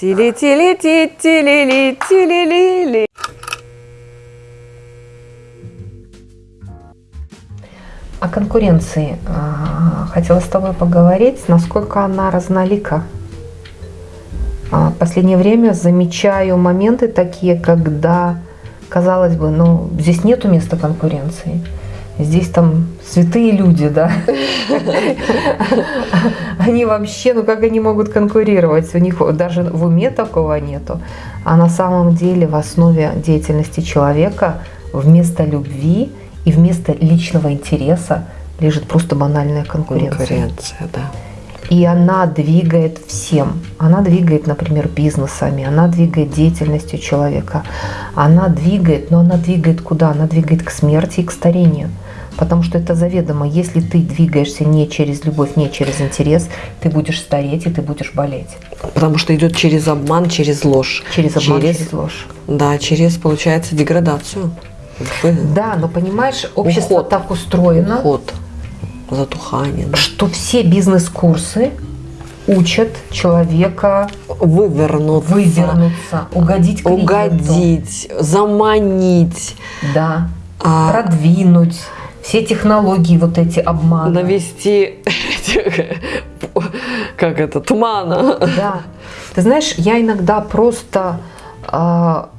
Тили-тили-ти-тили-ли-тили-ли-ли. О конкуренции а, хотела с тобой поговорить, насколько она разнолика. А, В последнее время замечаю моменты такие, когда, казалось бы, ну, здесь нету места конкуренции. Здесь там святые люди, да. Они вообще, ну как они могут конкурировать? У них даже в уме такого нету. А на самом деле в основе деятельности человека вместо любви и вместо личного интереса лежит просто банальная конкуренция. Конкуренция, да. И она двигает всем. Она двигает, например, бизнесами, она двигает деятельностью человека. Она двигает, но она двигает куда? Она двигает к смерти и к старению. Потому что это заведомо. Если ты двигаешься не через любовь, не через интерес, ты будешь стареть и ты будешь болеть. Потому что идет через обман, через ложь. Через обман, через, ложь. Да, через, получается, деградацию. Да, но понимаешь, общество Уход. так устроено, Уход, затухание. да. что все бизнес-курсы учат человека Вывернуться. вывернуться, угодить клиенту. Угодить, заманить, Да. а, продвинуть, все технологии вот эти обмана. навести как это, тумана. Да. Ты знаешь, я иногда просто, а,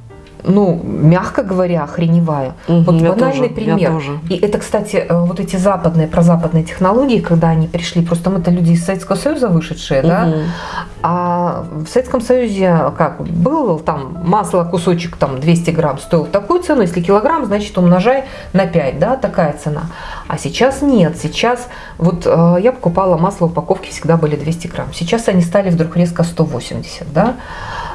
ну, мягко говоря, охреневаю. Мгм, вот банальный тоже, пример. тоже. И это, кстати, э, вот эти западные, прозападные технологии, когда они пришли, просто мы-то люди из Советского Союза вышедшие, да, Мгм. а в Советском Союзе как был там масло кусочек там 200 грамм стоил такую цену, если килограмм, значит умножай на 5, да, такая цена. А сейчас нет, сейчас вот э, я покупала масло, упаковки всегда были 200 грамм, сейчас они стали вдруг резко 180, да.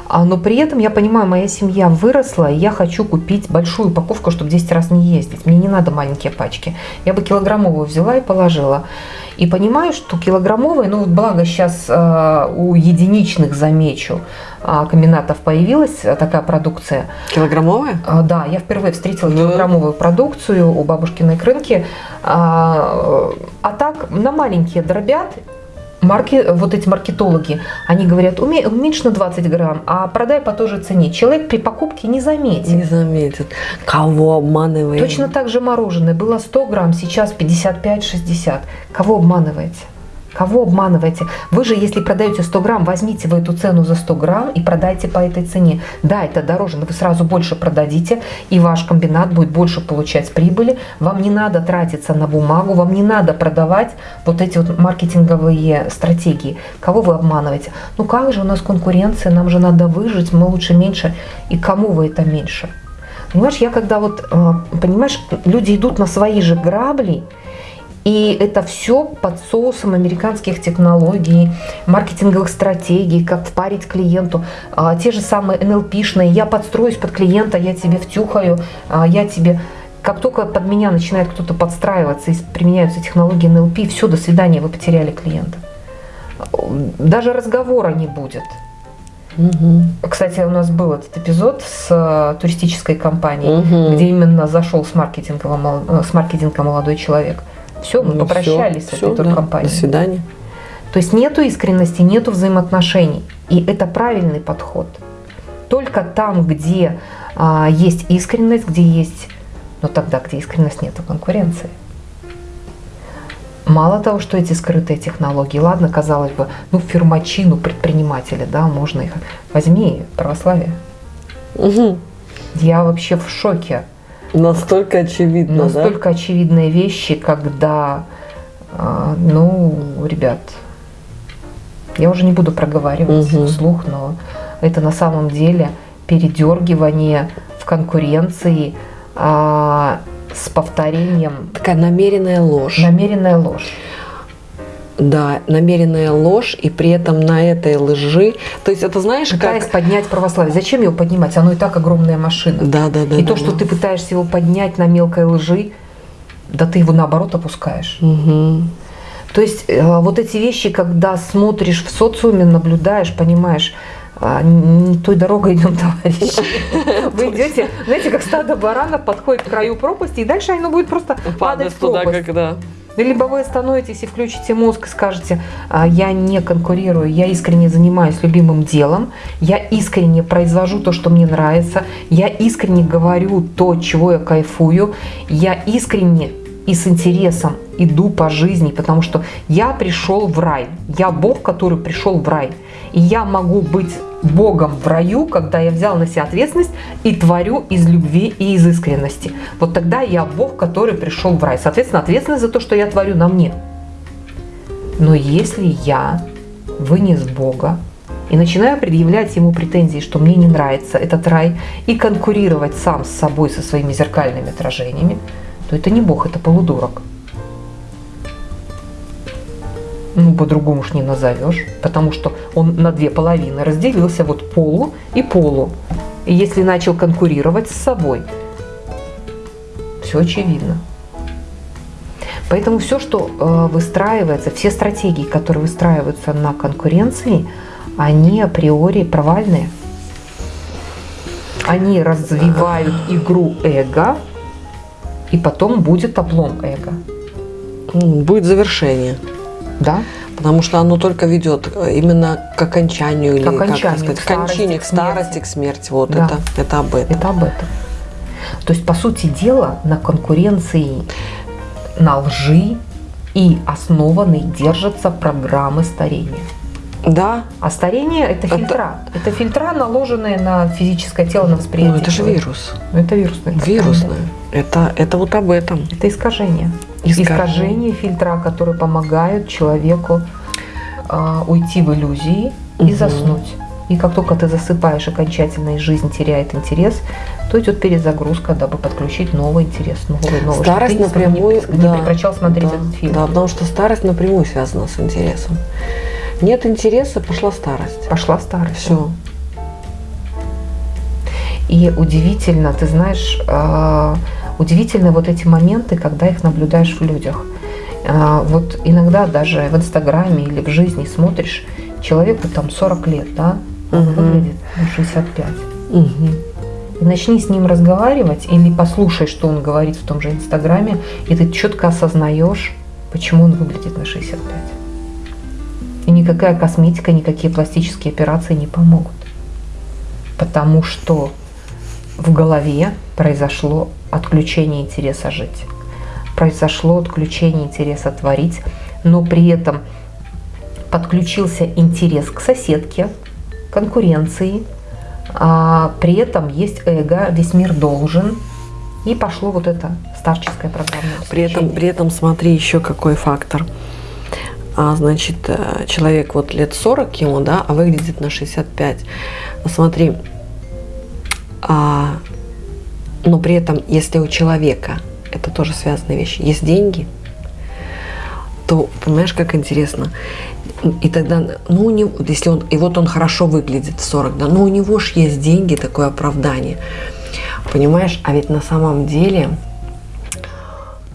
А, но при этом я понимаю, моя семья выросла, и я хочу купить большую упаковку, чтобы 10 раз не ездить. Мне не надо маленькие пачки. Я бы килограммовую взяла и положила. И понимаю, что килограммовые, ну вот благо сейчас у единичных, замечу, а, комбинатов появилась а, такая продукция. Килограммовая? А, Да, я впервые встретила Да. килограммовую продукцию у бабушкиной крынки. А, а так на маленькие дробят. Марки, вот эти маркетологи, они говорят, «Уме- уменьшь на 20 грамм, а продай по той же цене. Человек при покупке не заметит. Не заметит. Кого обманываем? Точно так же мороженое. Было 100 грамм, сейчас 55-60. Кого обманываете? Кого обманываете? Вы же, если продаете 100 грамм, возьмите вы эту цену за 100 грамм и продайте по этой цене. Да, это дороже, но вы сразу больше продадите, и ваш комбинат будет больше получать прибыли. Вам не надо тратиться на бумагу, вам не надо продавать вот эти вот маркетинговые стратегии. Кого вы обманываете? Ну как же у нас конкуренция, нам же надо выжить, мы лучше меньше. И кому вы это меньше? Понимаешь, я когда вот, э, понимаешь, люди идут на свои же грабли, и это все под соусом американских технологий, маркетинговых стратегий, как впарить клиенту. А, Те же самые НЛПшные, я подстроюсь под клиента, я тебе втюхаю, а, я тебе... Как только под меня начинает кто-то подстраиваться и применяются технологии НЛП, все, до свидания, вы потеряли клиента. Даже разговора не будет. Мгм. Кстати, у нас был этот эпизод с э, туристической компанией, Мгм. где именно зашел с маркетинга, мол- э, с маркетинга молодой человек. Все, мы Ну, попрощались всё, с этой да. туркомпанией. До свидания. То есть нету искренности, нету взаимоотношений. И это правильный подход. Только там, где а, есть искренность, где есть... Но тогда, где искренность, нету конкуренции. Мало того, что эти скрытые технологии, ладно, казалось бы, ну, фирмачи, ну, предприниматели, да, можно их... Возьми православие. Мгм. Я вообще в шоке. Настолько очевидно, Настолько очевидные вещи, когда, а, ну, ребят, я уже не буду проговаривать Мгм. вслух, но это на самом деле передергивание в конкуренции а, с повторением, да? Такая намеренная ложь. намеренная ложь. Да, намеренная ложь, и при этом на этой лжи. То есть это знаешь, Пытаясь как. поднять православие. Зачем его поднимать? Оно и так огромная машина. Да, да, да. и да, то, что да. ты пытаешься его поднять на мелкой лжи, да ты его наоборот опускаешь. Мгм. То есть э, вот эти вещи, когда смотришь в социуме, наблюдаешь, понимаешь, а, не той дорогой идем, товарищи. Вы идете, знаете, как стадо баранов подходит к краю пропасти, и дальше оно будет просто падать Падать в туда, пропасть. Либо вы остановитесь и включите мозг и скажете, «А, я не конкурирую, я искренне занимаюсь любимым делом, я искренне произвожу то, что мне нравится, я искренне говорю то, чего я кайфую, я искренне и с интересом иду по жизни, потому что я пришел в рай, я Бог, который пришел в рай, и я могу быть Богом в раю, когда я взял на себя ответственность и творю из любви и из искренности. Вот тогда я Бог, который пришел в рай. Соответственно, ответственность за то, что я творю, на мне. Но если я вынес Бога и начинаю предъявлять ему претензии, что мне не нравится этот рай, и конкурировать сам с собой со своими зеркальными отражениями, то это не Бог, это полудурок. Ну, по-другому уж не назовешь, потому что он на две половины разделился, вот полу и полу. И если начал конкурировать с собой, все очевидно. Поэтому все, что э, выстраивается, все стратегии, которые выстраиваются на конкуренции, они априори провальные. Они развивают игру эго, и потом будет облом эго. Будет завершение. Да. Потому что оно только ведет э, именно к окончанию к или окончанию, как сказать, к кончине, к старости, к смерти. Вот да. это, это об этом. Это об этом. То есть, по сути дела, на конкуренции, на лжи и основанной держатся программы старения. Да. А старение это, это фильтра. Это фильтра, наложенные на физическое тело, на восприятие. Ну, это же вирус. Ну, это вирусное. Вирусное. Да. Это, это вот об этом. Это искажение. Искажение фильтра, которые помогают человеку э, уйти в иллюзии угу. и заснуть. И как только ты засыпаешь окончательно и жизнь теряет интерес, то идет перезагрузка, дабы подключить новый интерес, новый, новый. Старость напрямую, не, да, не прекращал смотреть да, этот фильм. Да, потому что старость напрямую связана с интересом. Нет интереса, пошла старость. Пошла старость. Все. И удивительно, ты знаешь, э, удивительны вот эти моменты, когда их наблюдаешь в людях. Э, вот иногда даже в Инстаграме или в жизни смотришь, человеку там 40 лет, да, он угу. выглядит на 65. Угу. И начни с ним разговаривать или послушай, что он говорит в том же Инстаграме, и ты четко осознаешь, почему он выглядит на 65. И никакая косметика, никакие пластические операции не помогут. Потому что в голове произошло отключение интереса жить. Произошло отключение интереса творить, но при этом подключился интерес к соседке, конкуренции, а при этом есть эго, весь мир должен, и пошло вот это старческое программное При этом, при этом смотри еще какой фактор – а, значит, э, человек вот лет 40 ему, да, а выглядит на 65. Смотри, а, но при этом, если у человека, это тоже связанные вещи, есть деньги, то, понимаешь, как интересно, и тогда, ну, у него, если он, и вот он хорошо выглядит в 40, да, но у него же есть деньги, такое оправдание, понимаешь, а ведь на самом деле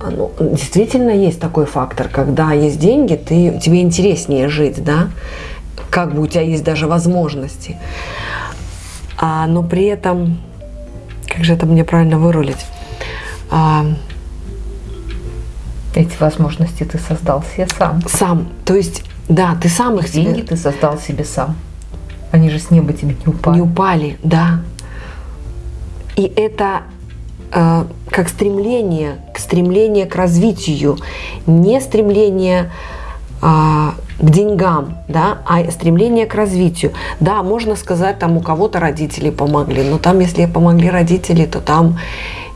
ну, действительно есть такой фактор, когда есть деньги, ты, тебе интереснее жить, да, как бы у тебя есть даже возможности. А, но при этом, как же это мне правильно вырулить? А, Эти возможности ты создал себе сам. Сам. То есть, да, ты сам их Деньги себе... ты создал себе сам. Они же с неба тебе не упали. Не упали, да. И это Э, как стремление, к стремление к развитию, не стремление а, к деньгам, да, а стремление к развитию. Да, можно сказать, там у кого-то родители помогли, но там, если помогли родители, то там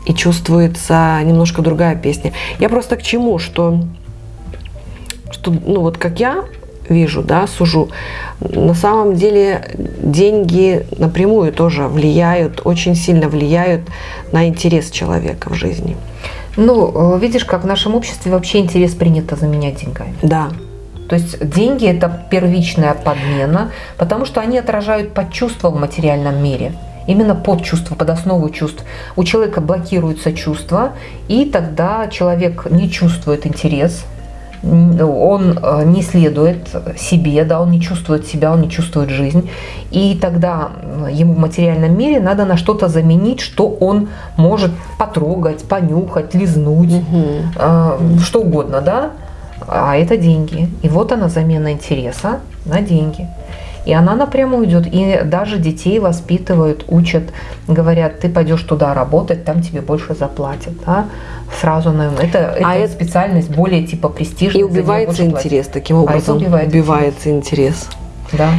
и чувствуется немножко другая песня. Я просто к чему, что, что ну вот как я вижу, да, сужу. На самом деле деньги напрямую тоже влияют, очень сильно влияют на интерес человека в жизни. Ну, э, видишь, как в нашем обществе вообще интерес принято заменять деньгами. Да. То есть деньги – это первичная подмена, потому что они отражают подчувство в материальном мире. Именно под чувство, под основу чувств. У человека блокируются чувства, и тогда человек не чувствует интерес, он э, не следует себе, да, он не чувствует себя, он не чувствует жизнь. И тогда ему в материальном мире надо на что-то заменить, что он может потрогать, понюхать, лизнуть, угу. что угодно, да. А это деньги. И вот она замена интереса на деньги. И она напрямую идет. И даже детей воспитывают, учат, говорят, ты пойдешь туда работать, там тебе больше заплатят. Да? Сразу, наверное, это, а это специальность более типа престижная. И убивается интерес таким образом. А убивает убивается интерес. интерес. Да.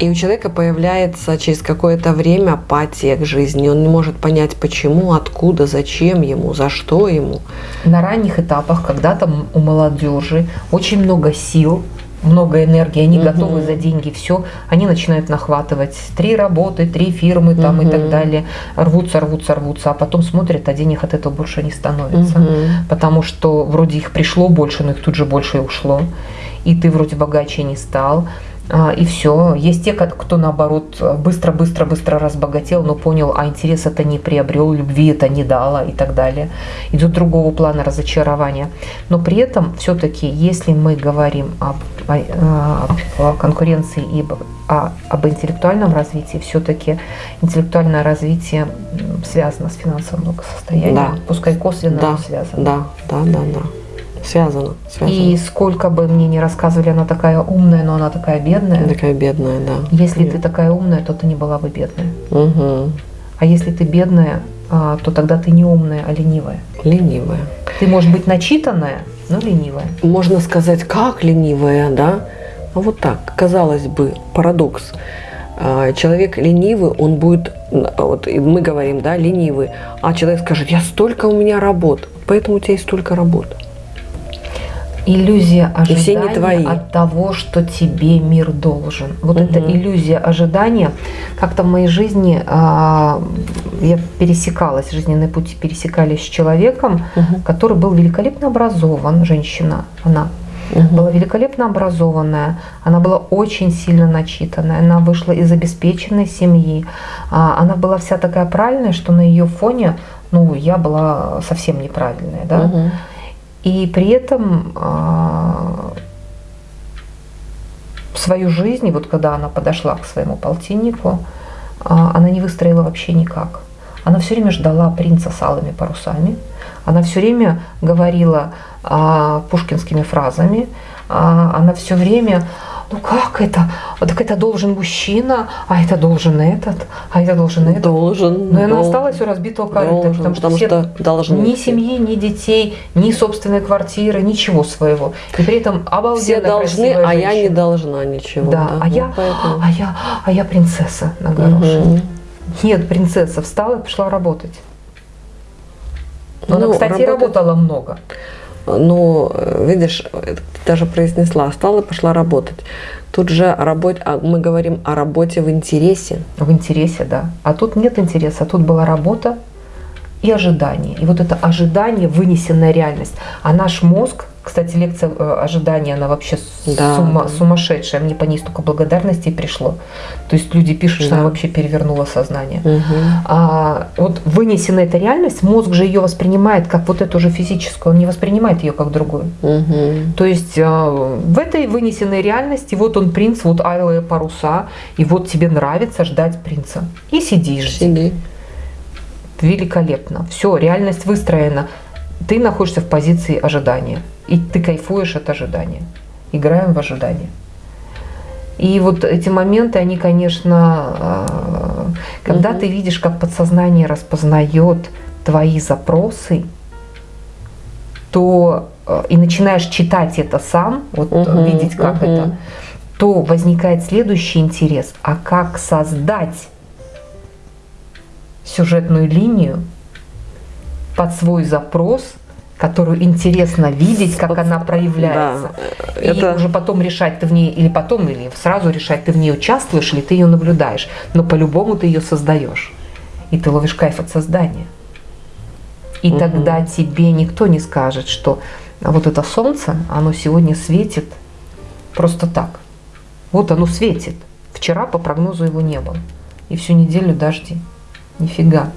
И у человека появляется через какое-то время апатия к жизни. Он не может понять, почему, откуда, зачем ему, за что ему. На ранних этапах, когда там у молодежи очень много сил, много энергии, они угу. готовы за деньги все, они начинают нахватывать три работы, три фирмы там угу. и так далее, рвутся, рвутся, рвутся, а потом смотрят, а денег от этого больше не становится, угу. потому что вроде их пришло больше, но их тут же больше и ушло, и ты вроде богаче не стал, и все. Есть те, кто наоборот быстро-быстро-быстро разбогател, но понял, а интерес это не приобрел, любви это не дало и так далее. Идет другого плана разочарования. Но при этом все-таки, если мы говорим об, о, о конкуренции и о, об интеллектуальном развитии, все-таки интеллектуальное развитие связано с финансовым благосостоянием, да. пускай косвенно, да. связано. Да, да, да, да. Связано, связано. И сколько бы мне ни рассказывали, она такая умная, но она такая бедная. Такая бедная, да. Если Нет. ты такая умная, то ты не была бы бедная. Угу. А если ты бедная, а, то тогда ты не умная, а ленивая. Ленивая. Ты можешь быть начитанная, но ленивая. Можно сказать, как ленивая, да? А вот так, казалось бы, парадокс. А, человек ленивый, он будет, вот мы говорим, да, ленивый, а человек скажет, я столько у меня работ, поэтому у тебя есть столько работ иллюзия ожидания от того, что тебе мир должен. Вот угу. эта иллюзия ожидания. Как-то в моей жизни а, я пересекалась, жизненные пути пересекались с человеком, угу. который был великолепно образован, женщина, она угу. была великолепно образованная, она была очень сильно начитанная, она вышла из обеспеченной семьи, а, она была вся такая правильная, что на ее фоне, ну, я была совсем неправильная, да. Угу. И при этом а, свою жизнь, вот когда она подошла к своему полтиннику, а, она не выстроила вообще никак. Она все время ждала принца с алыми парусами, она все время говорила а, пушкинскими фразами, она все время ну как это? Вот так это должен мужчина, а это должен этот, а это должен этот. Должен. Но она осталась у разбитого корыта, потому, потому что, что должны ни все. семьи, ни детей, ни собственной квартиры, ничего своего. И при этом обалденно Все должны, а женщина. я не должна ничего. Да, да? А, я, поэтому... а, я, а я принцесса на горошине. Угу. Нет, принцесса встала и пошла работать. Но ну, она, кстати, работать... работала много. Ну, видишь, ты даже произнесла, стала и пошла работать. Тут же работ... А мы говорим о работе в интересе. В интересе, да. А тут нет интереса, а тут была работа и ожидание. И вот это ожидание, вынесенная реальность. А наш мозг кстати, лекция э, ожидания, она вообще да, сума, да. сумасшедшая. Мне по ней столько благодарности пришло. То есть люди пишут, да. что она вообще перевернула сознание. Угу. А вот вынесена эта реальность, мозг же ее воспринимает как вот эту же физическую, он не воспринимает ее как другую. Угу. То есть а, в этой вынесенной реальности вот он принц, вот алые паруса, и вот тебе нравится ждать принца. И сидишь. Сиди. Великолепно. Все, реальность выстроена. Ты находишься в позиции ожидания. И ты кайфуешь от ожидания. Играем в ожидание. И вот эти моменты, они, конечно, а, когда угу. ты видишь, как подсознание распознает твои запросы, то а, и начинаешь читать это сам, вот угу, видеть, как угу. это, то возникает следующий интерес. А как создать сюжетную линию под свой запрос – которую интересно видеть, как она проявляется. Да, и это... уже потом решать, ты в ней, или потом, или сразу решать, ты в ней участвуешь, или ты ее наблюдаешь. Но по-любому ты ее создаешь. И ты ловишь кайф от создания. И угу. тогда тебе никто не скажет, что вот это солнце, оно сегодня светит просто так. Вот оно светит. Вчера по прогнозу его не было. И всю неделю дожди. Нифига.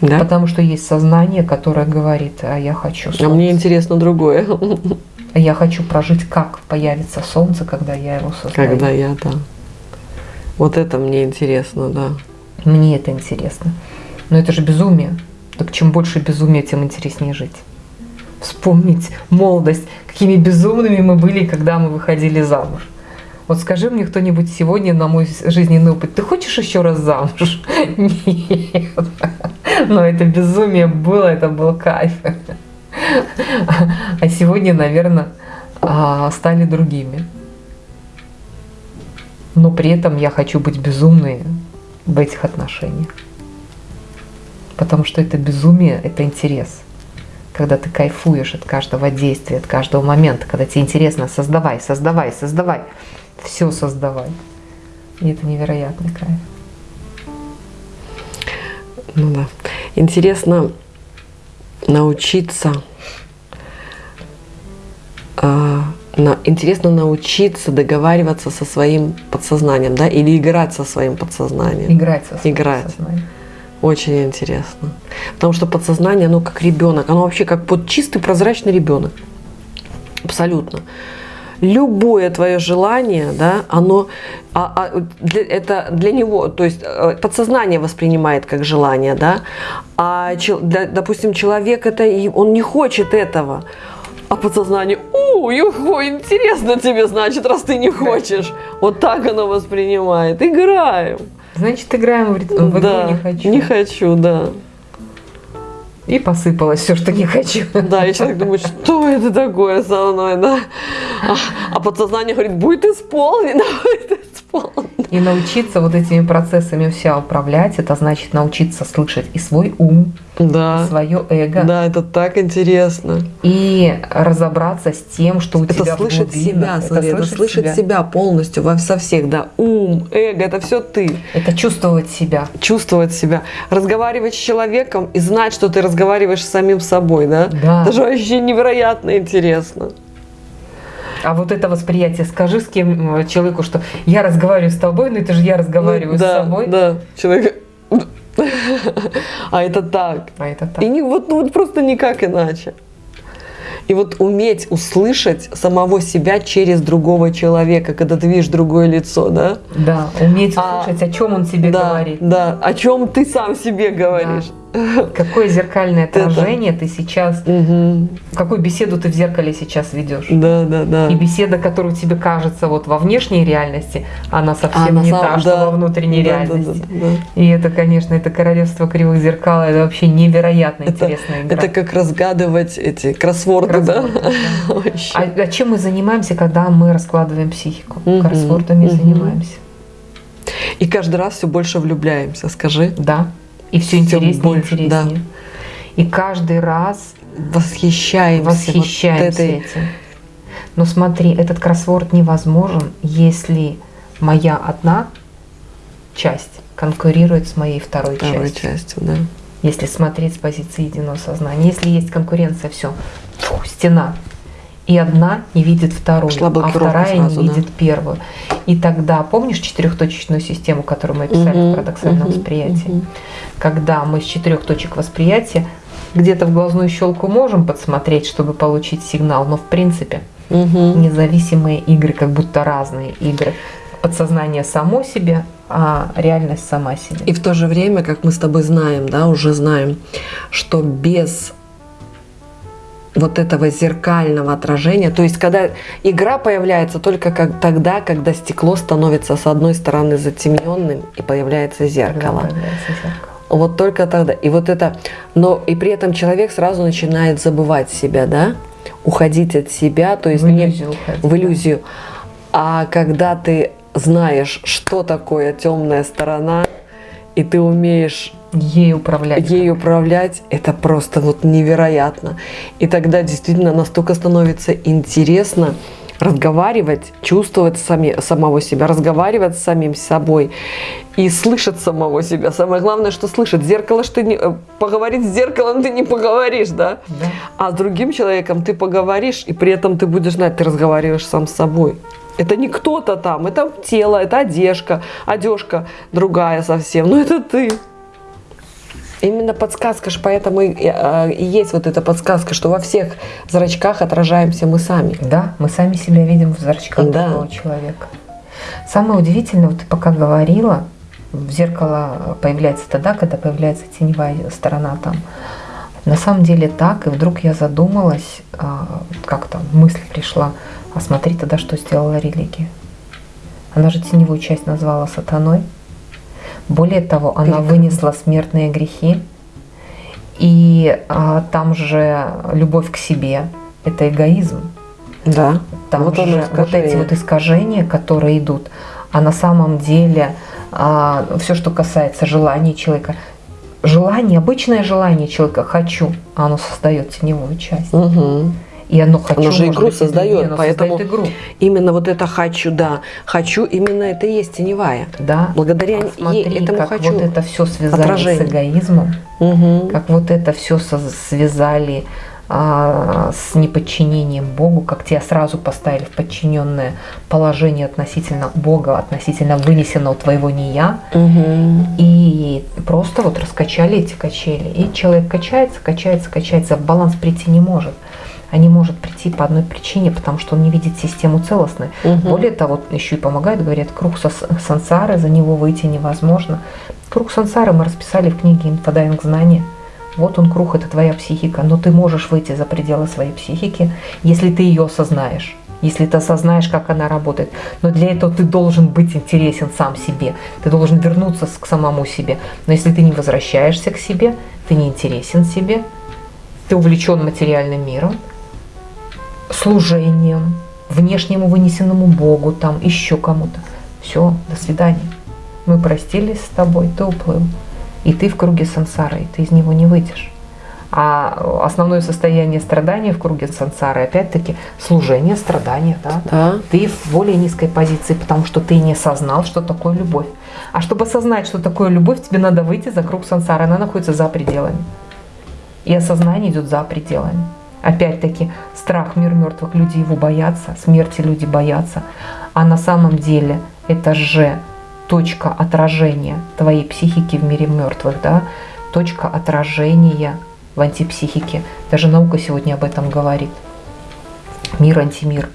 Да? Потому что есть сознание, которое говорит, а я хочу солнце. А мне интересно другое. А я хочу прожить, как появится солнце, когда я его создаю. Когда я, да. Вот это мне интересно, да. Мне это интересно. Но это же безумие. Так чем больше безумия, тем интереснее жить. Вспомнить молодость, какими безумными мы были, когда мы выходили замуж. Вот скажи мне кто-нибудь сегодня на мой жизненный опыт, ты хочешь еще раз замуж? Нет. Но это безумие было, это был кайф. А сегодня, наверное, а, стали другими. Но при этом я хочу быть безумной в этих отношениях. Потому что это безумие, это интерес. Когда ты кайфуешь от каждого действия, от каждого момента, когда тебе интересно, создавай, создавай, создавай все создавай. И это невероятный кайф. Ну да. Интересно научиться э, на, интересно научиться договариваться со своим подсознанием, да, или играть со своим подсознанием. Играть со своим Играть. подсознанием. Очень интересно. Потому что подсознание, оно как ребенок, оно вообще как вот чистый прозрачный ребенок. Абсолютно любое твое желание, да, оно, а, а, для, это для него, то есть э, подсознание воспринимает как желание, да, а, для, допустим, человек это, он не хочет этого, а подсознание, у, юхо, интересно тебе, значит, раз ты не хочешь. Вот так оно воспринимает. Играем. Значит, играем в, в да, не хочу. Не хочу, да. И посыпалось все, что не хочу. Да, и человек думает, что это такое со мной, да? А, а подсознание говорит, будет исполнено, будет исполнено. И научиться вот этими процессами все управлять, это значит научиться слышать и свой ум, да. свое эго. Да, это так интересно. И разобраться с тем, что у это тебя слышать себя, смотри, это, слышать, себя. себя полностью во со всех, да, ум, эго, это все ты. Это чувствовать себя. Чувствовать себя, разговаривать с человеком и знать, что ты разговариваешь с самим собой, да. Да. Это же вообще невероятно интересно. А вот это восприятие, скажи с кем человеку, что я разговариваю с тобой, но это же я разговариваю ну, да, с собой. Да, человек а это так. А это так. И не, вот, ну, вот просто никак иначе. И вот уметь услышать самого себя через другого человека, когда ты видишь другое лицо, да? Да, уметь а, услышать, о чем он тебе да, говорит. Да, о чем ты сам себе говоришь. Да. Какое зеркальное отражение ты сейчас, угу. какую беседу ты в зеркале сейчас ведешь. Да, да, да. И беседа, которая тебе кажется вот во внешней реальности, она совсем не сам, та, да, что во внутренней да, реальности. Да, да, да. И это, конечно, это королевство кривых зеркал, это вообще невероятно это, интересная игра. Это как разгадывать эти кроссворды, кроссворды да? да. а, а чем мы занимаемся, когда мы раскладываем психику? Угу. Кроссвордами угу. занимаемся. И каждый раз все больше влюбляемся, скажи. Да. И все интереснее больше, интереснее. Да. И каждый раз восхищаемся, восхищаемся вот этим. Но смотри, этот кроссворд невозможен, если моя одна часть конкурирует с моей второй, второй частью. частью да. Если смотреть с позиции единого сознания. Если есть конкуренция, все, стена и одна не видит вторую, а вторая сразу, не видит да. первую. И тогда, помнишь четырехточечную систему, которую мы описали угу, в парадоксальном угу, восприятии? Угу. Когда мы с четырех точек восприятия где-то в глазную щелку можем подсмотреть, чтобы получить сигнал, но в принципе угу. независимые игры, как будто разные игры. Подсознание само себе, а реальность сама себе. И в то же время, как мы с тобой знаем, да, уже знаем, что без вот этого зеркального отражения. То есть, когда игра появляется только как, тогда, когда стекло становится с одной стороны затемненным и появляется зеркало. Появляется зеркало. Вот только тогда. И вот это, но и при этом человек сразу начинает забывать себя, да, уходить от себя, то есть в иллюзию, не, уходить, в иллюзию. А когда ты знаешь, что такое темная сторона, и ты умеешь ей управлять. Ей управлять это просто вот невероятно. И тогда действительно настолько становится интересно разговаривать, чувствовать сами, самого себя, разговаривать с самим собой и слышать самого себя. Самое главное, что слышать. Зеркало, что ты не, э, поговорить с зеркалом ты не поговоришь, да? да? А с другим человеком ты поговоришь, и при этом ты будешь знать, ты разговариваешь сам с собой. Это не кто-то там, это тело, это одежка, одежка другая совсем, но это ты. Именно подсказка же, поэтому и, э, и есть вот эта подсказка, что во всех зрачках отражаемся мы сами. Да, мы сами себя видим в зрачках Да. другого человека. Самое удивительное, вот ты пока говорила, в зеркало появляется тогда, когда появляется теневая сторона там. На самом деле так, и вдруг я задумалась, а, как-то мысль пришла, а смотри тогда, что сделала религия. Она же теневую часть назвала сатаной. Более того, она Прекрасно. вынесла смертные грехи. И а, там же любовь к себе – это эгоизм. Да. Там Вот же вот эти вот искажения, которые идут, а на самом деле все, что касается желаний человека, желание, обычное желание человека «хочу», а оно создает теневую часть. Мгм. И оно «хочу» Оно же игру быть, создает, оно поэтому- создает игру. Именно вот это хочу, да. Хочу, именно это и есть теневая. Да. Благодаря А ей смотри, этому как хочу. вот это все связали отражение. с эгоизмом, Мгм. как вот это все связали а, с неподчинением Богу, как тебя сразу поставили в подчиненное положение относительно Бога, относительно вынесенного твоего не я, Мгм. и просто вот раскачали эти качели. И человек качается, качается, качается, в баланс прийти не может. А не может прийти по одной причине, потому что он не видит систему целостной. Мгм. Более того, еще и помогает, говорят, круг сансары, за него выйти невозможно. Круг сансары мы расписали в книге «Инфодайвинг знания». Вот он круг, это твоя психика, но ты можешь выйти за пределы своей психики, если ты ее осознаешь, если ты осознаешь, как она работает. Но для этого ты должен быть интересен сам себе, ты должен вернуться к самому себе. Но если ты не возвращаешься к себе, ты не интересен себе, ты увлечен материальным миром, служением, внешнему вынесенному Богу, там еще кому-то. Все, до свидания. Мы простились с тобой, ты уплыл. И ты в круге сансары, и ты из него не выйдешь. А основное состояние страдания в круге сансары, опять-таки, служение, страдания, да? Да. Ты в более низкой позиции, потому что ты не осознал, что такое любовь. А чтобы осознать, что такое любовь, тебе надо выйти за круг сансары. Она находится за пределами. И осознание идет за пределами. Опять-таки, страх мир мертвых людей его боятся, смерти люди боятся. А на самом деле это же точка отражения твоей психики в мире мертвых, да? точка отражения в антипсихике. Даже наука сегодня об этом говорит. Мир, антимир,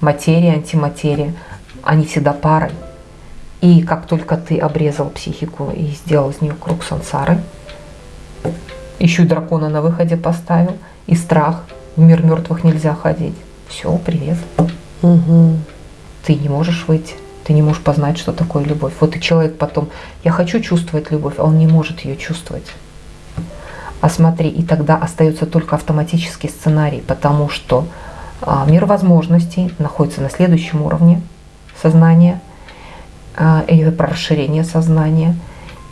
материя, антиматерия, они всегда парой. И как только ты обрезал психику и сделал из нее круг сансары, еще и дракона на выходе поставил, и страх, в мир мертвых нельзя ходить. Все, привет. Мгм. Ты не можешь выйти, ты не можешь познать, что такое любовь. Вот и человек потом, я хочу чувствовать любовь, а он не может ее чувствовать. А смотри, и тогда остается только автоматический сценарий, потому что а, мир возможностей находится на следующем уровне сознания, а, это про расширение сознания,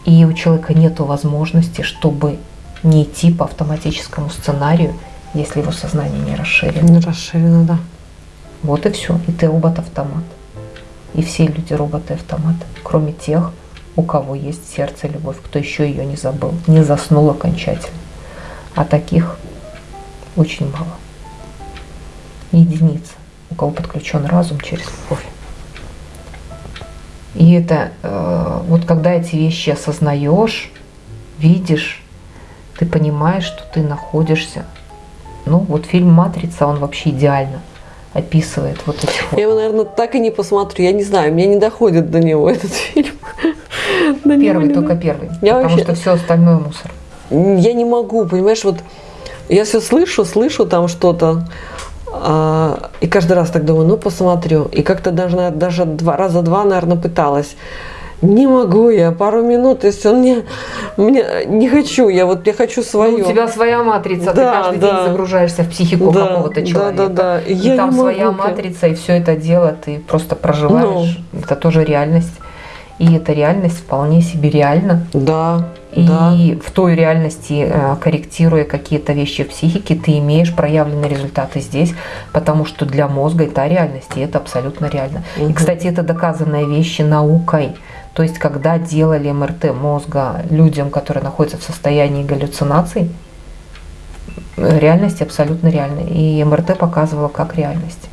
и у человека нет возможности, чтобы не идти по автоматическому сценарию, если его сознание не расширено. Не расширено, да. Вот и все. И ты робот-автомат. И все люди роботы-автоматы, кроме тех, у кого есть сердце любовь, кто еще ее не забыл, не заснул окончательно. А таких очень мало. Единицы, у кого подключен разум через любовь. И это э, вот когда эти вещи осознаешь, видишь, ты понимаешь, что ты находишься. Ну, вот фильм Матрица, он вообще идеально описывает вот эти вот. Я его, наверное, так и не посмотрю. Я не знаю, мне не доходит до него этот фильм. Первый, только первый. Потому что все остальное мусор. Я не могу, понимаешь, вот я все слышу, слышу там что-то, а, и каждый раз так думаю, ну посмотрю. И как-то даже, даже два раза два, наверное, пыталась. Не могу я, пару минут, то есть он мне, мне не хочу, я вот я хочу Ну, свое. у тебя своя матрица, ты Да, каждый да. день загружаешься в психику Да, какого-то да, человека. да, да. И И я там своя могу матрица, и все это дело ты просто проживаешь. Ну. Это тоже реальность. И эта реальность вполне себе реальна. Да, И да. в той реальности, э, корректируя какие-то вещи в психике, ты имеешь проявленные результаты здесь, потому что для мозга это реальность, и это абсолютно реально. И, Мгм. кстати, это доказанные вещи наукой. То есть, когда делали МРТ мозга людям, которые находятся в состоянии галлюцинаций, э, реальность абсолютно реальная. И МРТ показывала как реальность.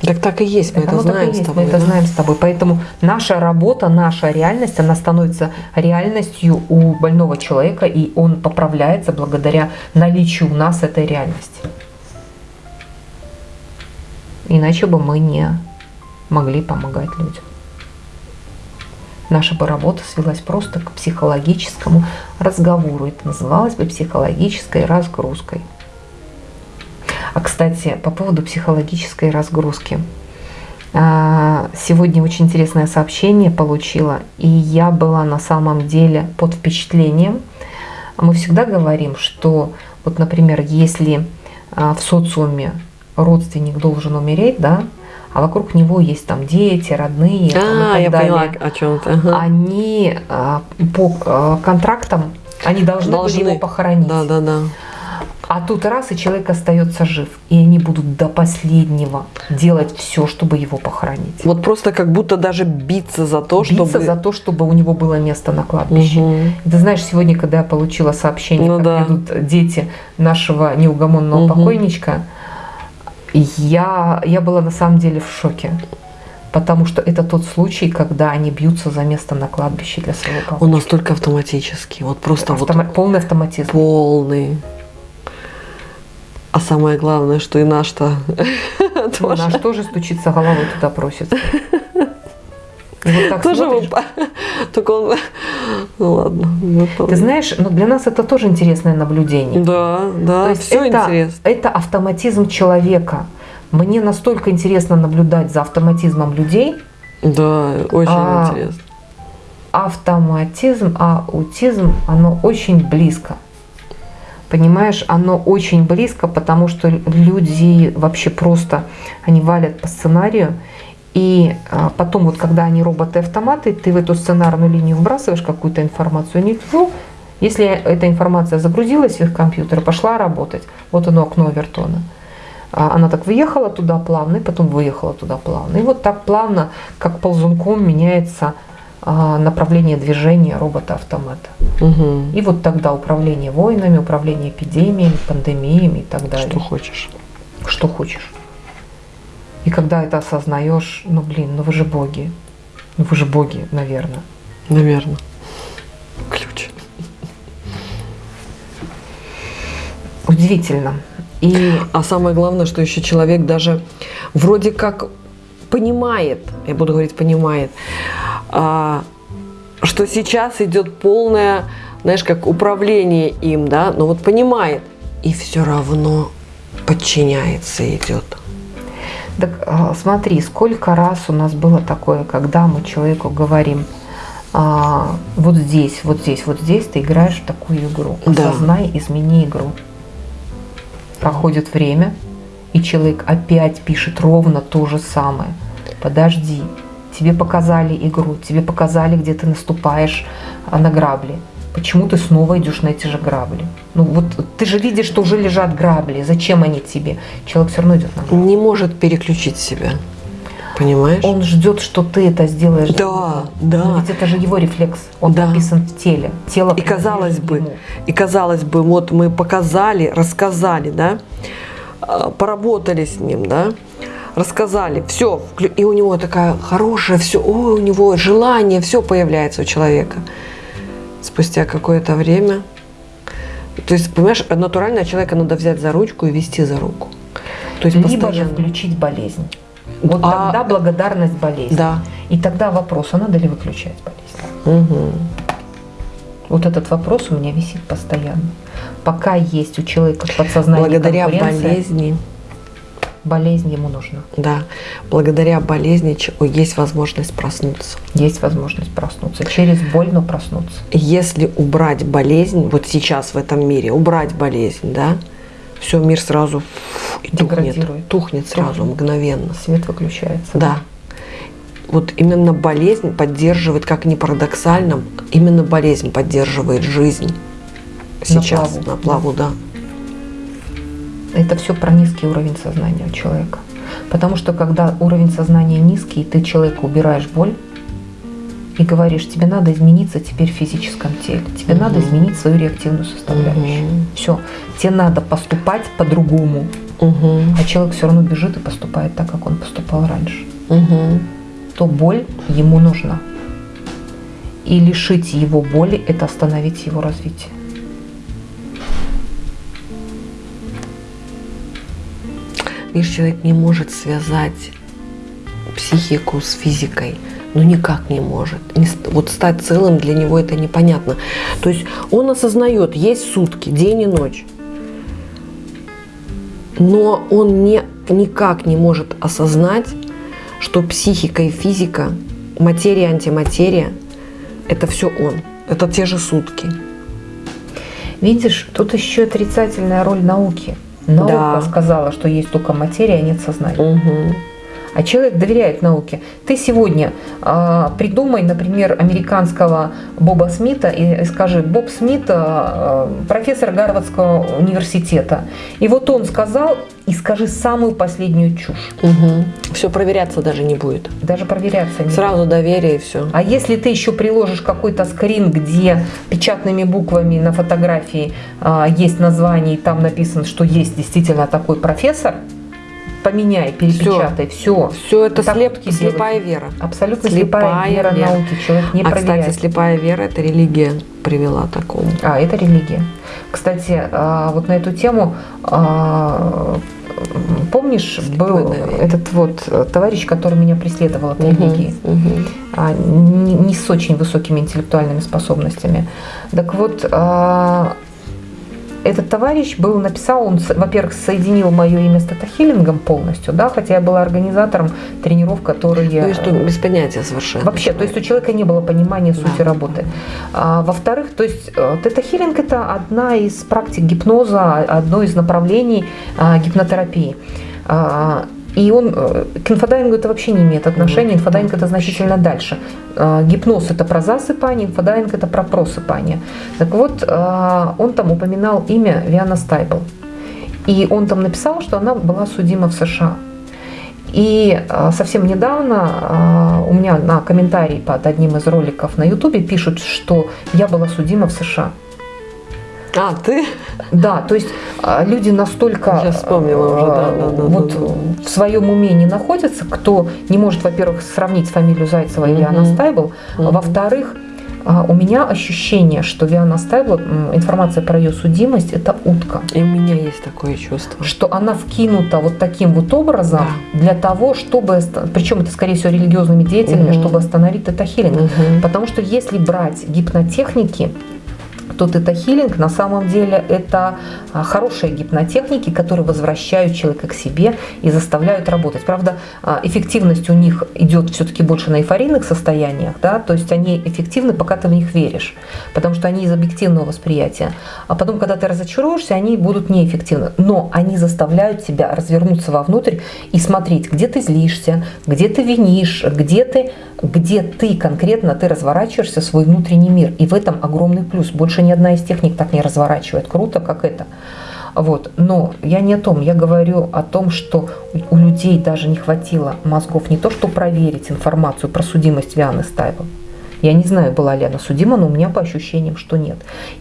Так так и есть, мы это, Оно и знаем есть, с тобой. мы это да? знаем с тобой. Поэтому наша работа, наша реальность, она становится реальностью у больного человека, и он поправляется благодаря наличию у нас этой реальности. Иначе бы мы не могли помогать людям. Наша бы работа свелась просто к психологическому разговору. Это называлось бы психологической разгрузкой. А, кстати, по поводу психологической разгрузки. А, Сегодня очень интересное сообщение получила, и я была на самом деле под впечатлением. Мы всегда говорим, что вот, например, если а, в социуме родственник должен умереть, да, а вокруг него есть там дети, родные там, и А, так я далее, поняла о чем-то. Ага. они а, по а, контрактам они должны, были Должны. его похоронить. Да, да, да. А тут раз, и человек остается жив. И они будут до последнего делать все, чтобы его похоронить. Вот просто как будто даже биться за то, Биться чтобы... за то, чтобы у него было место на кладбище. Мгм. Ты знаешь, сегодня, когда я получила сообщение, Ну как да. идут дети нашего неугомонного покойничка, покойничка, я, я была на самом деле в шоке. Потому что это тот случай, когда они бьются за место на кладбище для своего папы. Он настолько автоматический, вот просто Автома- Полный вот автоматизм. полный. А самое главное, что и наш-то. Наш тоже стучится головой туда просится. Вот так Тоже его- Только он... Ну ладно. ну, Ты знаешь, но для нас это тоже интересное наблюдение. Да, да, То есть все это, интересно. это автоматизм человека. Мне настолько интересно наблюдать за автоматизмом людей. Да, очень А, интересно. Автоматизм, аутизм, оно очень близко. Понимаешь, оно очень близко, потому что люди вообще просто, они валят по сценарию. И а, потом, вот когда они роботы-автоматы, ты в эту сценарную линию вбрасываешь какую-то информацию, они, фу, если эта информация загрузилась в их компьютер, пошла работать, вот оно окно Вертона. А Она так въехала туда плавно, и потом выехала туда плавно. И вот так плавно, как ползунком, меняется а, направление движения робота-автомата. Мгм. И вот тогда управление войнами, управление эпидемиями, пандемиями и так далее. Что хочешь. Что хочешь. И когда это осознаешь, ну блин, ну вы же боги. Ну вы же боги, наверное. Наверное. Ключ. Удивительно. И А самое главное, что еще человек даже вроде как понимает, я буду говорить понимает, а, что сейчас идет полное, знаешь, как управление им, да, но вот понимает, и все равно подчиняется, идет. Так а, смотри, сколько раз у нас было такое, когда мы человеку говорим, а, вот здесь, вот здесь, вот здесь ты играешь в такую игру. Да. Осознай, измени игру. Проходит время, и человек опять пишет ровно то же самое. Подожди, тебе показали игру, тебе показали, где ты наступаешь а, на грабли. Почему ты снова идешь на эти же грабли? Ну вот ты же видишь, что уже лежат грабли. Зачем они тебе? Человек все равно идет на грабли. Не может переключить себя. Понимаешь? Он ждет, что ты это сделаешь. Да, да. Но ведь это же его рефлекс. Он Да. написан в теле. Тело И казалось бы, ему. и казалось бы, вот мы показали, рассказали, да, а, поработали с ним, да, рассказали, все, и у него такая хорошая, все, ой, у него желание, все появляется у человека. Спустя какое-то время, то есть, понимаешь, натурально человека надо взять за ручку и вести за руку. То есть Либо же постоянно. включить болезнь. Вот А- тогда благодарность болезни. Да. И тогда вопрос, а надо ли выключать болезнь? Мгм. Вот этот вопрос у меня висит постоянно. Пока есть у человека в подсознании Благодаря болезни, болезнь ему нужна. да, благодаря болезни есть возможность проснуться. Есть возможность проснуться. Через боль, но проснуться. Если убрать болезнь, вот сейчас в этом мире, убрать болезнь, да, все, мир сразу фу, и тухнет, тухнет сразу, Тухнет. мгновенно. Свет выключается. Да. Вот именно болезнь поддерживает, как ни парадоксально, именно болезнь поддерживает жизнь сейчас плаву. на плаву, да. Это все про низкий уровень сознания у человека. Потому что когда уровень сознания низкий, ты человеку убираешь боль и говоришь, тебе надо измениться теперь в физическом теле, тебе Мгм. надо изменить свою реактивную составляющую. Мгм. Все, тебе надо поступать по-другому. Угу. а человек все равно бежит и поступает так, как он поступал раньше, Угу. то боль ему нужна. И лишить его боли – это остановить его развитие. Видишь, человек не может связать психику с физикой. Ну никак не может. Вот стать целым для него это непонятно. То есть он осознает, есть сутки, день и ночь. Но он не, никак не может осознать, что психика и физика, материя антиматерия – это все он. Это те же сутки. Видишь, тут еще отрицательная роль науки. Наука Да. сказала, что есть только материя, а нет сознания. Угу. А человек доверяет науке. Ты сегодня а, придумай, например, американского Боба Смита и, и скажи, Боб Смит а, профессор Гарвардского университета. И вот он сказал, и скажи самую последнюю чушь. Угу. Все проверяться даже не будет. Даже проверяться не Сразу доверие и все. А если ты еще приложишь какой-то скрин, где печатными буквами на фотографии а, есть название, и там написано, что есть действительно такой профессор, поменяй, перепечатай, все. Все это Так слеп, слепая вера. Абсолютно слепая, Слепая вера вера. науки. Человек не а, проверяет. кстати, слепая вера – это религия привела к такому. А, это религия. Кстати, а, вот на эту тему, а, помнишь, был наверное. этот вот товарищ, который меня преследовал от религии, Мгм. а, не, не с очень высокими интеллектуальными способностями. Так вот, этот товарищ был написал, он, во-первых, соединил мое имя с тета-хиллингом полностью, да, хотя я была организатором тренеров, которые... Ну и что, без понятия совершенно. Вообще, то есть у человека не было понимания сути Да. работы. А, во-вторых, то есть э, тета-хиллинг это одна из практик гипноза, одно из направлений а, гипнотерапии. А, и он э, к инфодайвингу это вообще не имеет отношения. Мгм. Инфодайвинг это значительно дальше. А, Гипноз это про засыпание, инфодайвинг это про просыпание. Так вот, а, он там упоминал имя Виана Стайбл. И он там написал, что она была судима в США. И совсем недавно у меня на комментарии под одним из роликов на Ютубе пишут, что я была судима в США. А, ты? Да, то есть а, люди настолько Я вспомнила уже, да, а, да, да, вот да, да. в своем уме не находятся, кто не может, во-первых, сравнить фамилию Зайцева и. Виана Стайбл, а во-вторых, у меня ощущение, что Виана Стайбл, информация про ее судимость, это утка. И у меня есть такое чувство. что она вкинута вот таким вот образом для того, чтобы, причем это скорее всего религиозными деятелями, Мгм. чтобы остановить тета-хилинг. Мгм. Потому что если брать гипнотехники, то тета-хилинг на самом деле это а, хорошие гипнотехники, которые возвращают человека к себе и заставляют работать. Правда, а, эффективность у них идет все-таки больше на эйфорийных состояниях, да, то есть они эффективны, пока ты в них веришь, потому что они из объективного восприятия. А потом, когда ты разочаруешься, они будут неэффективны. Но они заставляют тебя развернуться вовнутрь и смотреть, где ты злишься, где ты винишь, где ты, где ты конкретно ты разворачиваешься свой внутренний мир. И в этом огромный плюс. Больше ни одна из техник так не разворачивает. Круто, как это. Вот. Но я не о том, я говорю о том, что у людей даже не хватило мозгов не то, что проверить информацию про судимость Вианы Стайбл. Я не знаю, была ли она судима, но у меня по ощущениям, что нет.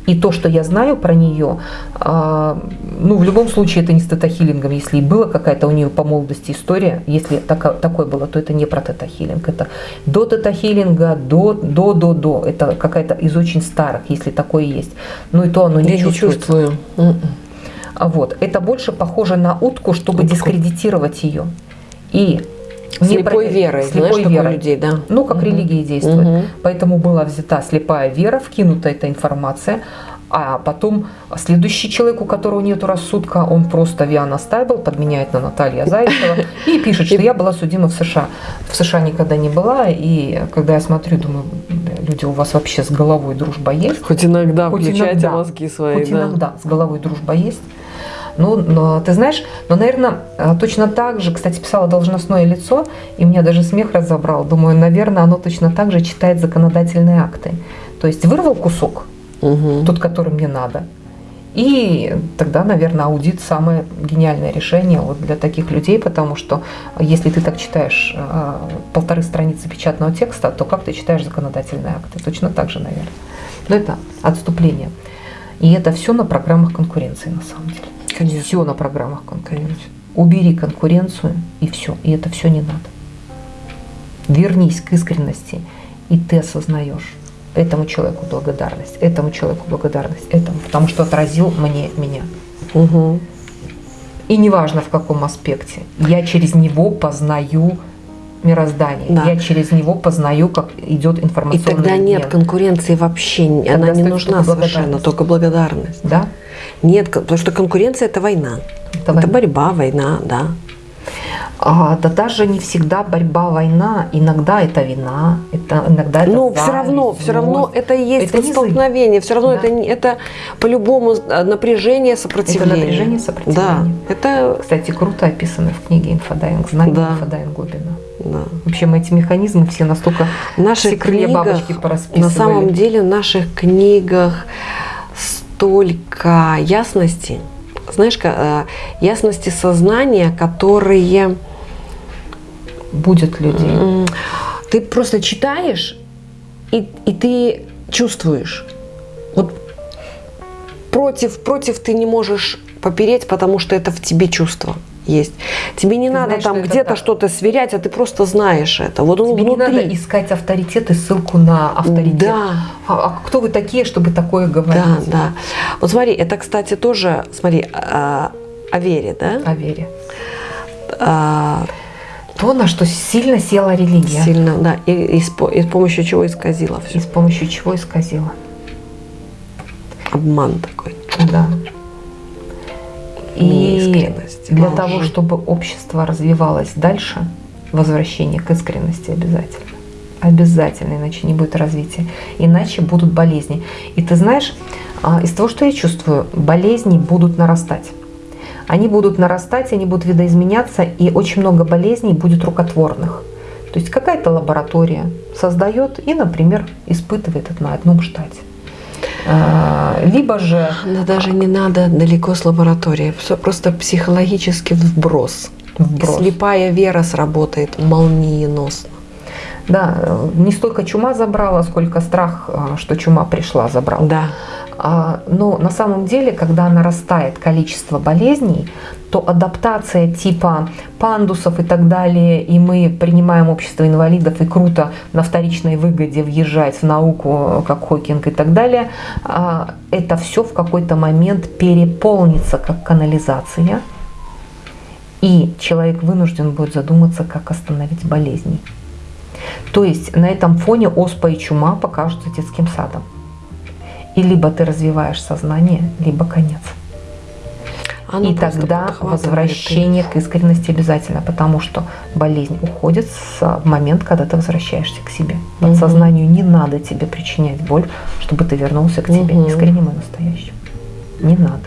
И то, что я знаю про нее, а, ну, в любом случае, это не с тета-хиллингом. Если и была какая-то у нее по молодости история, если тако- такое было, то это не про тета-хиллинг. Это до тета-хиллинга, до, до, до, до. Это какая-то из очень старых, если такое есть. Ну, и то оно не Я не чувствую. А Вот. Это больше похоже на утку, чтобы Утку. дискредитировать ее. И Слепой проверить- верой. слепой Знаешь, верой. людей, да. Ну, как Мгм. религия действует. Мгм. Поэтому была взята слепая вера, вкинута эта информация, а потом следующий человек, у которого нет рассудка, он просто Виана Стайбл подменяет на Наталья Зайцева и пишет, что я была судима в США. В США никогда не была, и когда я смотрю, думаю, «Бля, люди, у вас вообще с головой дружба есть? Хоть иногда Хоть включайте иногда. мозги свои. Хоть да. иногда с головой дружба есть. Ну, но ты знаешь, но, наверное, точно так же, кстати, писала должностное лицо, и меня даже смех разобрал. Думаю, наверное, оно точно так же читает законодательные акты. То есть вырвал кусок, Мгм. тот, который мне надо, и тогда, наверное, аудит самое гениальное решение вот для таких людей, потому что если ты так читаешь э, полторы страницы печатного текста, то как ты читаешь законодательные акты? Точно так же, наверное. Но это отступление. И это все на программах конкуренции, на самом деле. Конечно. Все на программах конкуренции. Убери конкуренцию и все, и это все не надо. Вернись к искренности, и ты осознаешь этому человеку благодарность, этому человеку благодарность, этому, потому что отразил мне меня. Угу. И неважно в каком аспекте, я через него познаю мироздание, Да. я через него познаю, как идет И информационный тогда нет обмен. конкуренции вообще, она не нужна только совершенно, только благодарность. Да? Нет, потому что конкуренция это война. Это Это, война. борьба, война, да. А, да даже не всегда борьба, война, иногда это вина, это иногда это Ну, все зависть, равно, все равно это и есть Это столкновение, все равно Да. это, это по-любому э, напряжение, сопротивление. напряжение, сопротивление. Да, это, Кстати, круто описано в книге «Инфодайвинг», «Знание Да. инфодайвинг глубина». да. Вообще мы эти механизмы все настолько В наших все крылья книгах, бабочки на самом деле в наших книгах столько ясности, знаешь, э, ясности сознания, которые будет людей. м, ты просто читаешь и, и ты чувствуешь. Вот против, против ты не можешь попереть, потому что это в тебе чувство есть. Тебе не Ты надо знаешь, там где-то что-то сверять, а ты просто знаешь это. Вот он Тебе не внутри. надо искать авторитет и ссылку на авторитет. Да. А, а кто вы такие, чтобы такое говорить? Да, да. Вот смотри, это, кстати, тоже, смотри, а, о вере, да? О вере. А, То, на что сильно села религия. сильно, да. И, и с, и с помощью чего исказила И все. с помощью чего исказила. Обман такой. Да. И Неискренность, для лжи. того, чтобы общество развивалось дальше, возвращение к искренности обязательно. Обязательно, иначе не будет развития. Иначе будут болезни. И ты знаешь, а, из того, что я чувствую, болезни будут нарастать. Они будут нарастать, они будут видоизменяться, и очень много болезней будет рукотворных. То есть какая-то лаборатория создает и, например, испытывает это на одном штате. А, Либо же Но даже не надо далеко с лабораторией. Всё Просто психологический вброс. Вброс. Слепая вера сработает молниеносно. Да, э, не столько чума забрала, сколько страх, а, что чума пришла, забрал. Да. А, Но на самом деле, когда нарастает количество болезней, то адаптация типа пандусов и так далее, и мы принимаем общество инвалидов, и круто на вторичной выгоде въезжать в науку, как Хокинг и так далее, а, это все в какой-то момент переполнится как канализация, и человек вынужден будет задуматься, как остановить болезни. То есть на этом фоне оспа и чума покажутся детским садом. И либо ты развиваешь сознание, либо конец. Оно и тогда возвращение к искренности обязательно, потому что болезнь уходит с- в момент, когда ты возвращаешься к себе. Подсознанию не надо тебе причинять боль, чтобы ты вернулся к Мгм. искренним и настоящим. Не надо.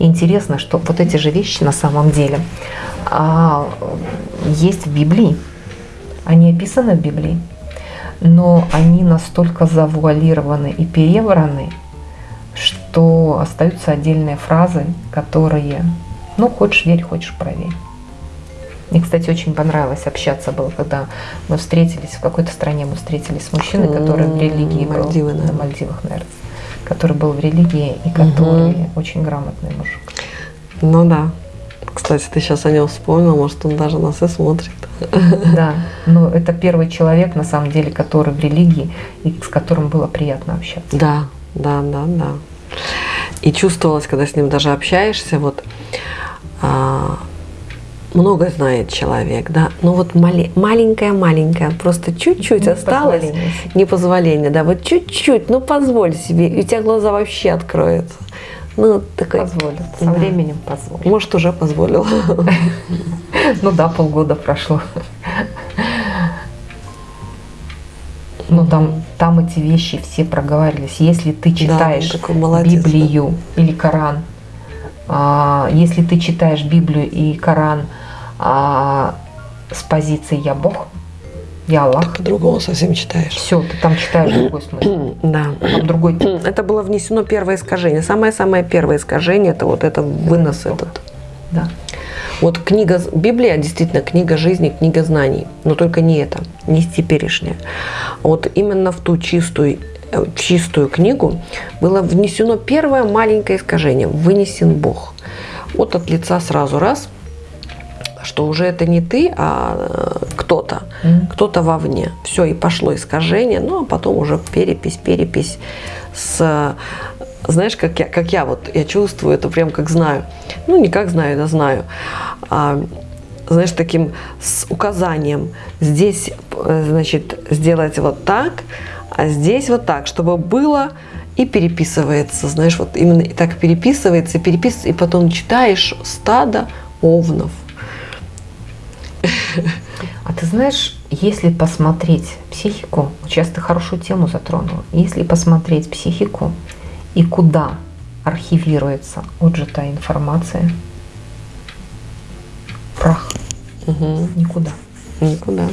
Интересно, что вот эти же вещи на самом деле а, есть в Библии. Они описаны в Библии, но они настолько завуалированы и перевраны, что остаются отдельные фразы, которые, ну, хочешь верь, хочешь проверь. Мне, кстати, очень понравилось общаться было, когда мы встретились, в какой-то стране мы встретились с мужчиной, который в религии был. Мальдивы, на наверное. Мальдивах, наверное. Который был в религии и который очень грамотный мужик. Ну да. Кстати, ты сейчас о нем вспомнил, может, он даже нас и смотрит. Да, но это первый человек, на самом деле, который в религии и с которым было приятно общаться. Да, да, да, да. И чувствовалось, когда с ним даже общаешься, вот а, много знает человек, да, но вот маленькая-маленькая, просто чуть-чуть осталось, Непозволение. непозволение, да, вот чуть-чуть, ну позволь себе, и у тебя глаза вообще откроются. Ну, такой, Позволит. Со Да. временем позволит. может, уже позволил. Ну да, полгода прошло. Но там, там эти вещи все проговаривались. Если ты читаешь молодец, да. Библию или Коран, а, если ты читаешь Библию и Коран а, с позиции «я Бог», «я Аллах», По-другому совсем читаешь. все, ты там читаешь другой смысл. Да. Там другой текст. Это было внесено первое искажение. Самое-самое первое искажение это вот это вынос этот. Да. Вот книга, Библия действительно книга жизни, книга знаний, но только не это, не теперешняя. Вот именно в ту чистую, э, чистую книгу было внесено первое маленькое искажение – вынесен Бог. вот от лица сразу раз, что уже это не ты, а э, кто-то, Мгм. кто-то вовне. Все, и пошло искажение, ну а потом уже перепись, перепись с... Знаешь, как я, как я вот, я чувствую это прям как знаю. Ну, не как знаю, да знаю. А, знаешь, таким с указанием. Здесь, э, значит, сделать вот так, а здесь вот так, чтобы было и переписывается, знаешь, вот именно и так переписывается, переписывается, и потом читаешь стадо овнов. А ты знаешь, если посмотреть психику, сейчас ты хорошую тему затронула, если посмотреть психику и куда архивируется отжитая информация, прах, Угу. никуда. Никуда.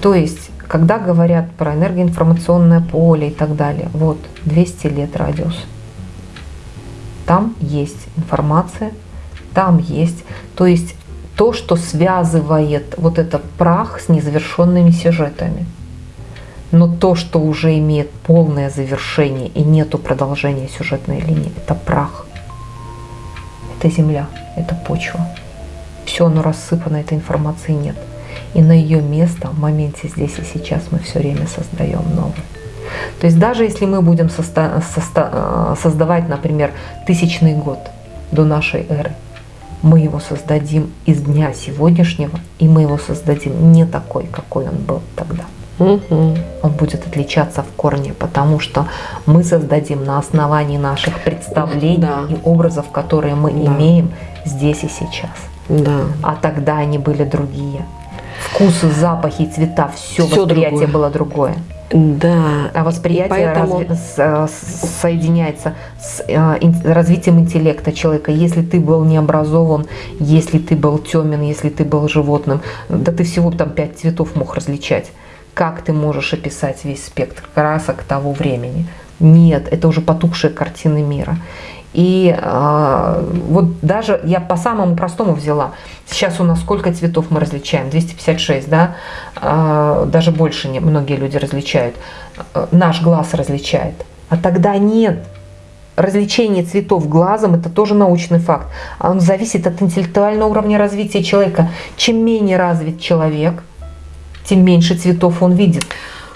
То есть, когда говорят про энергоинформационное поле и так далее, вот 200 лет радиус. Там есть информация, там есть, то есть то, что связывает вот этот прах с незавершенными сюжетами. Но то, что уже имеет полное завершение и нету продолжения сюжетной линии, это прах. Это земля, это почва. Все оно рассыпано, этой информации нет. И на ее место в моменте здесь и сейчас мы все время создаем новое. То есть даже если мы будем э, создавать, например, тысячный год до нашей эры, мы его создадим из дня сегодняшнего, и мы его создадим не такой, какой он был тогда. Мгм. Он будет отличаться в корне, потому что мы создадим на основании наших представлений Да. и образов, которые мы Да. имеем здесь и сейчас. Да. А тогда они были другие. Вкусы, запахи, цвета, все, Всё восприятие другое. было другое. Да. А восприятие поэтому- разви- с- э, с- соединяется с э, ин- развитием интеллекта человека. Если ты был необразован, если ты был темен, если ты был животным, да ты всего там пять цветов мог различать. Как ты можешь описать весь спектр красок того времени? Нет, это уже потухшие картины мира. И э, вот даже я по самому простому взяла. Сейчас у нас сколько цветов мы различаем? 256, да? Э, даже больше не, многие люди различают. Э, наш глаз различает. А тогда нет. Различение цветов глазом – это тоже научный факт. А Он зависит от интеллектуального уровня развития человека. Чем менее развит человек, тем меньше цветов он видит.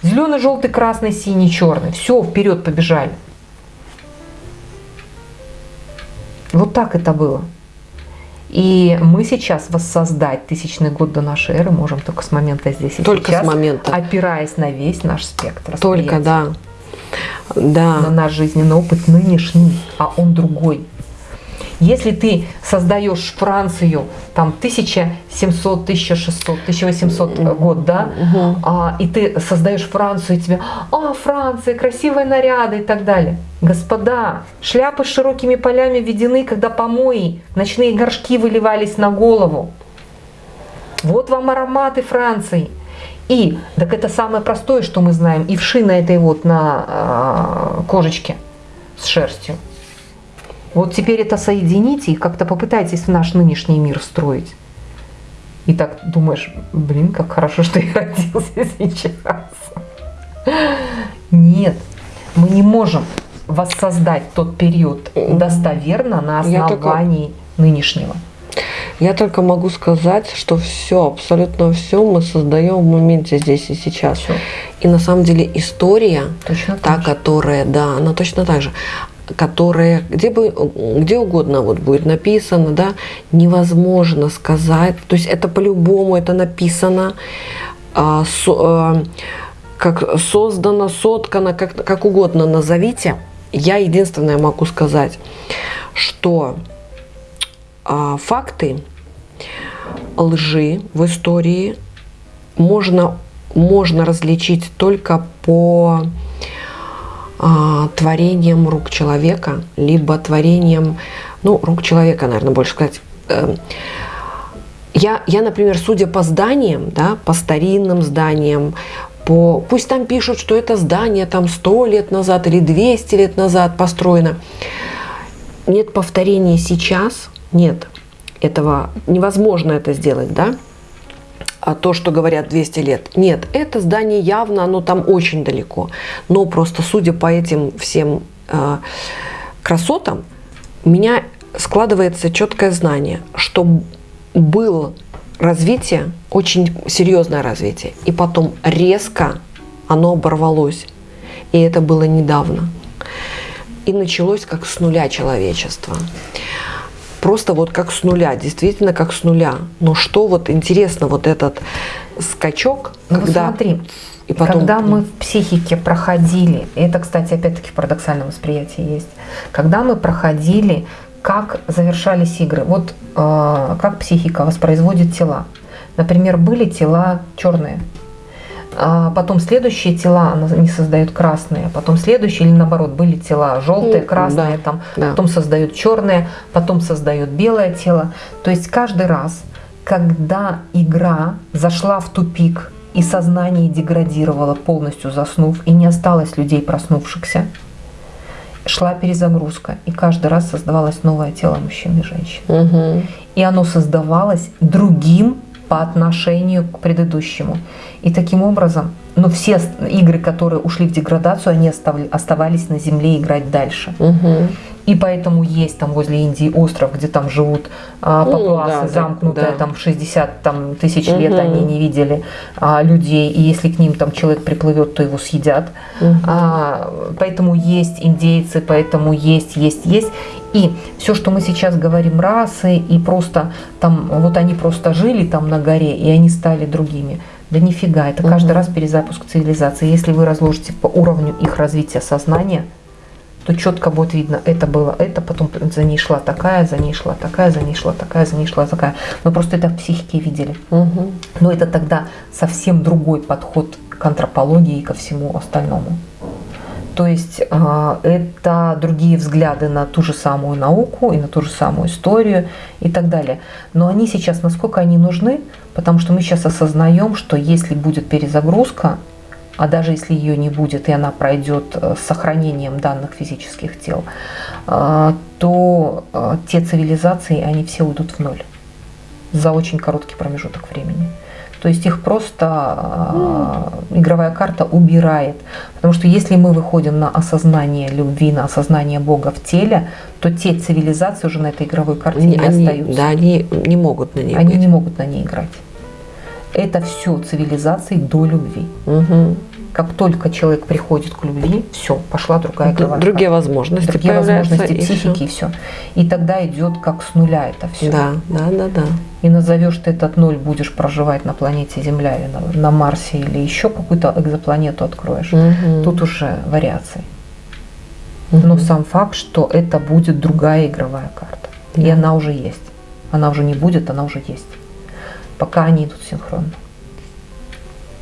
Зеленый, желтый, красный, синий, черный. Все, вперед побежали. Вот так это было. И мы сейчас воссоздать тысячный год до нашей эры можем только с момента здесь и Только сейчас, с момента. опираясь на весь наш спектр. Только, да. Да. На наш жизненный опыт нынешний, а он другой. Если ты создаешь Францию, там 1700, 1600, 1800 год, да, Мгм. а, и ты создаешь Францию, и тебе, а, Франция, красивые наряды и так далее. Господа, шляпы с широкими полями введены, когда помои, ночные горшки выливались на голову. Вот вам ароматы Франции. И, так это самое простое, что мы знаем, и вши на этой вот, на а, кожечке с шерстью. Вот теперь это соедините и как-то попытайтесь в наш нынешний мир строить. И так думаешь, блин, как хорошо, что я родился сейчас. Нет, мы не можем воссоздать тот период достоверно на Я только- основании нынешнего. Я только могу сказать, что все, абсолютно все мы создаем в моменте здесь и сейчас. Всё. И на самом деле история, Точно та, же. которая, да, она точно так же, которая, где бы, где угодно вот будет написано, да, невозможно сказать, то есть это по-любому, это написано, а, со- а, как создано, соткано, как, как угодно назовите. Я единственное могу сказать, что а, факты лжи в истории можно, можно различить только по а, творениям рук человека, либо творением, ну, рук человека, наверное, больше сказать. Эм, Я, я, например, судя по зданиям, да, по старинным зданиям, по, пусть там пишут, что это здание там 100 лет назад или 200 лет назад построено, нет повторения сейчас, нет. Этого, невозможно это сделать, да, то, что говорят 200 лет. Нет, это здание явно, оно там очень далеко. Но просто судя по этим всем э, красотам, меня складывается четкое знание, что было развитие, очень серьезное развитие, и потом резко оно оборвалось. И это было недавно. И началось как с нуля человечество. Просто вот как с нуля, действительно как с нуля. Но что вот интересно, вот этот скачок, Ну, когда... смотри, и потом- когда мы в психике проходили, и это, кстати, опять-таки в парадоксальном восприятии есть, когда мы проходили, как завершались игры, вот э, как психика воспроизводит тела. Например, были тела черные, а потом следующие тела она не создает красные, потом следующие или наоборот были тела желтые, красные, да, там, да. потом создает черное, потом создает белое тело. То есть каждый раз, когда игра зашла в тупик и сознание деградировало, полностью заснув, и не осталось людей проснувшихся, шла перезагрузка, и каждый раз создавалось новое тело мужчин и женщин. Мгм. И оно создавалось другим по отношению к предыдущему. И таким образом, но все игры, которые ушли в деградацию, они оставли- оставались на Земле играть дальше. Мгм. И поэтому есть там возле Индии остров, где там живут а, Ну, папуасы, да, да, замкнутые, да. там 60 там, тысяч лет они не видели а, людей, и если к ним там человек приплывет, то его съедят. Мгм. А, поэтому есть индейцы, поэтому есть, есть, есть. И все, что мы сейчас говорим, расы, и просто там, вот они просто жили там на горе, и они стали другими. Да нифига, это каждый Мгм. раз перезапуск цивилизации. Если вы разложите по уровню их развития сознания, то четко будет видно, это было это, потом за ней шла такая, за ней шла такая, за ней шла такая, за ней шла такая. Мы просто это в психике видели. Мгм. Но это тогда совсем другой подход к антропологии и ко всему остальному. То есть а, это другие взгляды на ту же самую науку и на ту же самую историю и так далее. Но они сейчас, насколько они нужны, потому что мы сейчас осознаем, что если будет перезагрузка, а даже если ее не будет и она пройдет э, с сохранением данных физических тел, а, то а, те цивилизации, они все уйдут в ноль за очень короткий промежуток времени. То есть их просто а, игровая карта убирает. Потому что если мы выходим на осознание любви, на осознание Бога в теле, то те цивилизации уже на этой игровой карте Они, не остаются. да, они не могут на ней Они быть. не могут на ней играть. Это все цивилизации до любви. Мгм. Как только человек приходит к любви, все, пошла другая игровая Другие возможности другие возможности и психики и все. И тогда идет как с нуля это все. Да, да, да, да. И назовешь ты этот ноль, будешь проживать на планете Земля или на, на Марсе, или еще какую-то экзопланету откроешь. Мгм. Тут уже вариации. Мгм. Но сам факт, что это будет другая игровая карта. И Да. она уже есть. Она уже не будет, она уже есть. Пока они идут синхронно.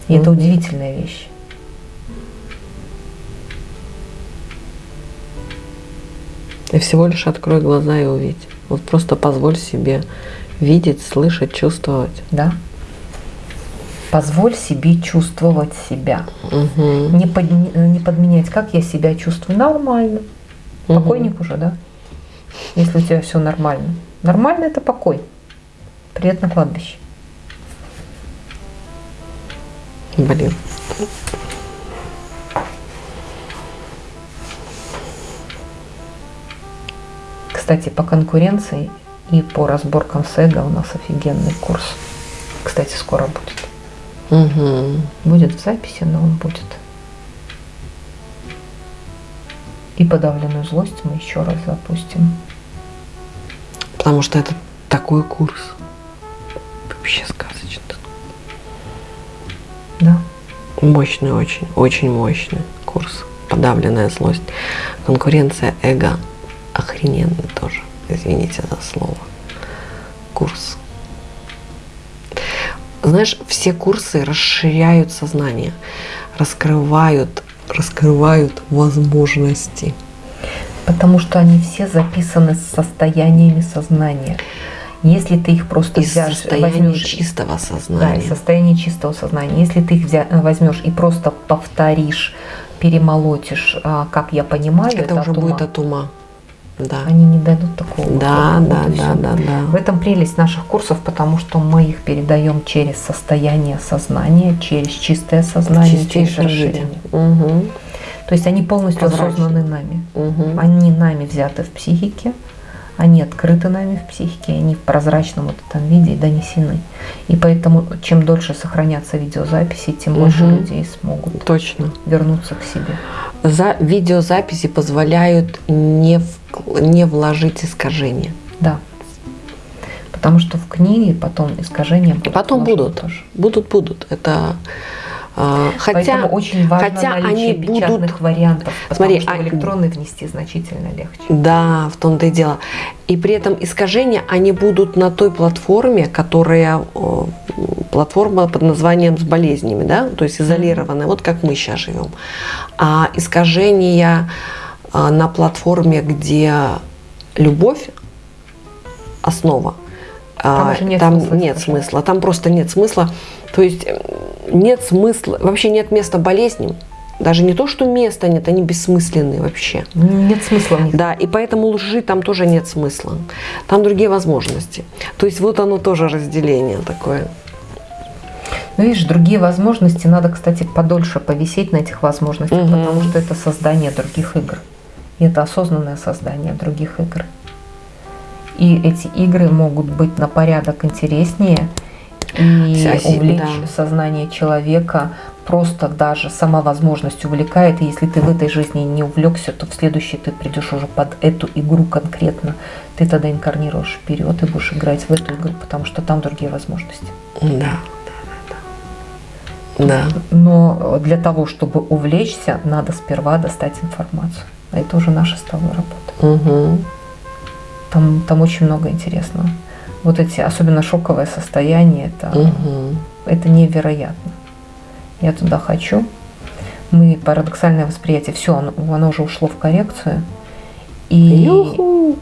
И это Мгм. удивительная вещь. И всего лишь открой глаза и увидь. Вот просто позволь себе видеть, слышать, чувствовать. Да? Позволь себе чувствовать себя. Мгм. Не, подни- не подменять, как я себя чувствую. Нормально. Мгм. Покойник уже, да? Если у тебя все нормально. Нормально это покой. Привет на кладбище. Блин. Кстати, по конкуренции и по разборкам с эго у нас офигенный курс. Кстати, скоро будет. Мгм. Будет в записи, но он будет. И подавленную злость мы еще раз запустим. Потому что это такой курс. Вообще сказочный. Да. Мощный очень, очень мощный курс. Подавленная злость. Конкуренция эго. Охрененный тоже. Извините за слово. Курс. Знаешь, все курсы расширяют сознание, раскрывают, раскрывают возможности. Потому что они все записаны с состояниями сознания. Если ты их просто Из взяшь, возьмешь- чистого Да, сознания. из состояния чистого сознания. Если ты их взя- возьмешь и просто повторишь, перемолотишь, а, как я понимаю, это, уже от ума, будет от ума. Да. они не дадут такого. Да, вот, да, вот да, да, да. В этом прелесть наших курсов, потому что мы их передаем через состояние сознания, через чистое сознание, через Чистейшее расширение. Мгм. То есть они полностью Прозрачно. осознаны нами. Мгм. Они нами взяты в психике, они открыты нами в психике, они в прозрачном вот этом виде донесены. И поэтому чем дольше сохранятся видеозаписи, тем больше Мгм. людей смогут Точно. вернуться к себе. За видеозаписи позволяют не, в- не вложить искажения. Да. Потому что в книге потом искажения будут. Потом будут. тоже. Будут, будут. Это хотя Поэтому очень важно хотя они печатных будут- вариантов, Смотри, что а- электронный внести значительно легче. Да, в том-то и дело. И при этом искажения, они будут на той платформе, которая платформа под названием с болезнями, да, то есть изолированная, вот как мы сейчас живем. А искажения а, на платформе, где любовь основа, Там а, уже нет там смысла нет смысла, там просто нет смысла. То есть нет смысла, вообще нет места болезням. Даже не то, что места нет, они бессмысленные вообще. Нет смысла них. Да, и поэтому лжи там тоже нет смысла. Там другие возможности. То есть вот оно тоже разделение такое. Ну, видишь, другие возможности, надо, кстати, подольше повисеть на этих возможностях, Мгм. потому что это создание других игр. И это осознанное создание других игр. И эти игры могут быть на порядок интереснее и увлечь да. сознание человека. Просто даже сама возможность увлекает. И если ты в этой жизни не увлекся, то в следующей ты придешь уже под эту игру конкретно. Ты тогда инкарнируешь вперед и будешь играть в эту игру, потому что там другие возможности. Да, да, да. Да. Но для того, чтобы увлечься, надо сперва достать информацию. А это уже наша с тобой работа. Угу. Там, там очень много интересного. Вот эти, особенно шоковое состояние, это, Угу. это невероятно. Я туда хочу. Мы парадоксальное восприятие, все, оно, оно уже ушло в коррекцию. И Юху.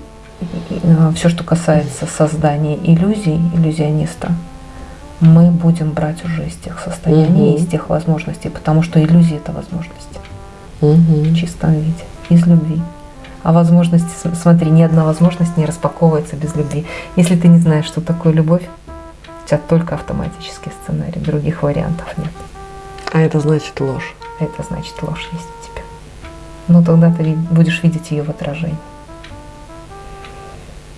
все, что касается создания иллюзий, иллюзиониста, мы будем брать уже из тех состояний, Мгм. из тех возможностей, потому что иллюзии это возможности. в Угу. чистом виде, из любви. А возможности, смотри, ни одна возможность не распаковывается без любви. Если ты не знаешь, что такое любовь, у тебя только автоматический сценарий, других вариантов нет. А это значит ложь. Это значит ложь есть в тебе. Но тогда ты будешь видеть ее в отражении.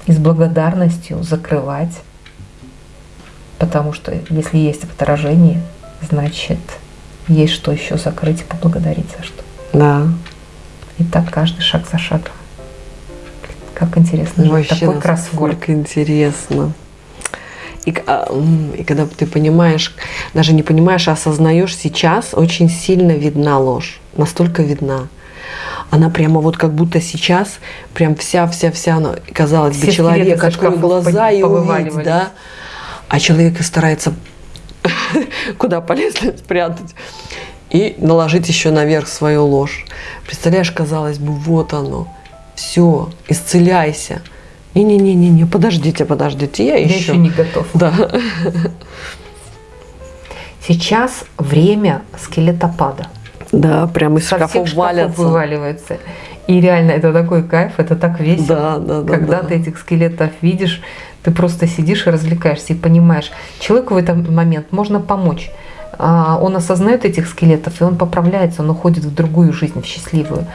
И с благодарностью закрывать, потому что если есть в отражении, значит есть что еще закрыть и поблагодарить за что. Да. И так каждый шаг за шагом. Как интересно. Вообще, Такой кроссворд. интересно. И, а, и когда ты понимаешь, даже не понимаешь, а осознаешь сейчас, очень сильно видна ложь. Настолько видна. Она прямо вот как будто сейчас, прям вся-вся-вся, казалось бы, человек шкафов глаза и повываливались. да. А человек и старается куда полезли спрятать. И наложить еще наверх свою ложь. Представляешь, казалось бы, вот оно. Все, исцеляйся. Не-не-не-не, подождите, подождите, я Я еще. еще не готов. Да. Сейчас время скелетопада. Да, прям из шкафов валятся. вываливаются. И реально это такой кайф, это так весело. Да, да, да. Когда да. ты этих скелетов видишь, ты просто сидишь и развлекаешься и понимаешь, человеку в этот момент можно помочь. А, Он осознает этих скелетов, и он поправляется, он уходит в другую жизнь, в счастливую.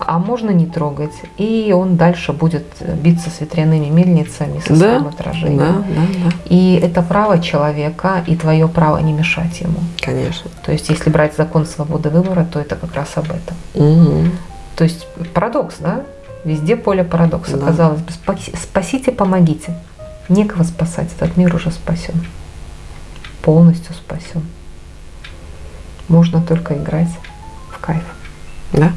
А можно не трогать, и он дальше будет биться с ветряными мельницами, со Да, своим Да, отражением. да, да, И это право человека, и твое право не мешать ему. конечно. То есть, если брать закон свободы выбора, то это как раз об этом. Мгм. То есть парадокс, да? Везде поле парадокса. Да. Казалось бы, спаси- спасите, помогите. Некого спасать, этот мир уже спасен. Полностью спасен. Можно только играть в кайф. Да.